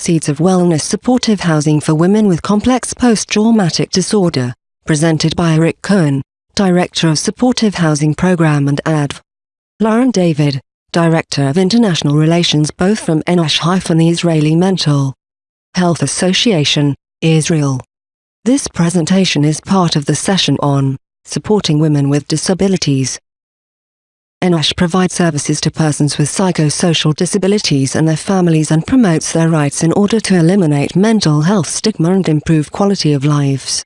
Seeds of Wellness Supportive Housing for Women with Complex Post-Traumatic Disorder, presented by Eric Cohen, Director of Supportive Housing Program and ADV. Lauren David, Director of International Relations both from Enosh-the Israeli Mental Health Association, Israel. This presentation is part of the session on supporting women with disabilities. Enosh provides services to persons with psychosocial disabilities and their families and promotes their rights in order to eliminate mental health stigma and improve quality of lives.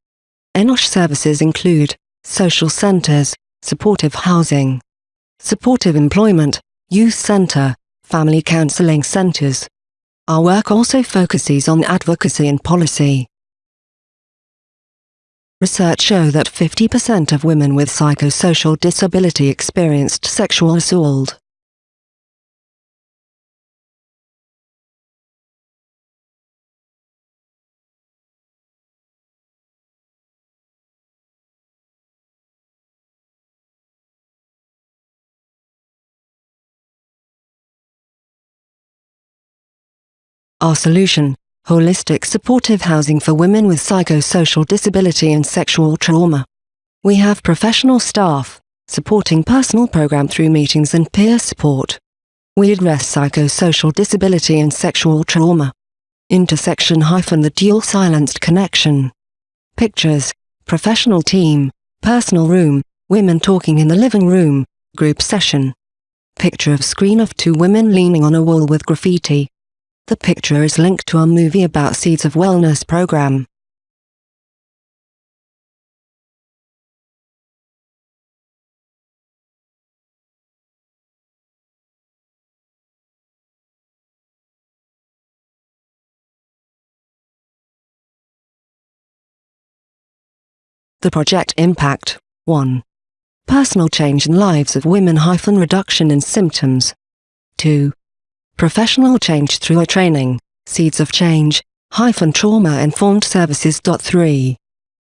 Enosh services include social centers, supportive housing, supportive employment, youth center, family counseling centers. Our work also focuses on advocacy and policy. Research show that 50% of women with psychosocial disability experienced sexual assault. Our solution Holistic supportive housing for women with psychosocial disability and sexual trauma. We have professional staff, supporting personal program through meetings and peer support. We address psychosocial disability and sexual trauma. Intersection hyphen the dual silenced connection. Pictures, professional team, personal room, women talking in the living room, group session. Picture of screen of two women leaning on a wall with graffiti. The picture is linked to a movie about Seeds of Wellness program. The project impact 1. Personal change in lives of women hyphen reduction in symptoms. 2 Professional change through a training, Seeds of Change, hyphen trauma-informed services. 3.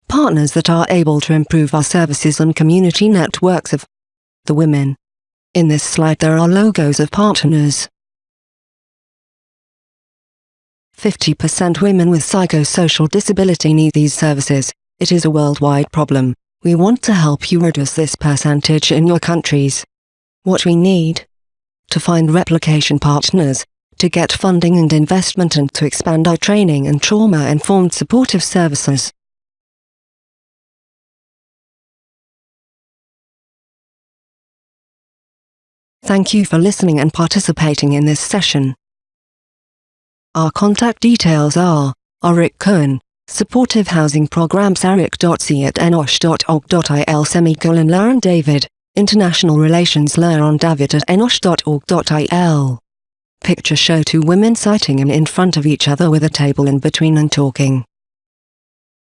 Partners that are able to improve our services and community networks of the women. In this slide there are logos of partners. 50% women with psychosocial disability need these services. It is a worldwide problem. We want to help you reduce this percentage in your countries. What we need to find replication partners, to get funding and investment and to expand our training and trauma-informed supportive services. Thank you for listening and participating in this session. Our contact details are Arik Cohen, Supportive Housing Programs eric.c at enosh.org.il semicolon Lauren David, International Relations Lauren David at enosh.org.il. Picture show two women sitting in front of each other with a table in between and talking.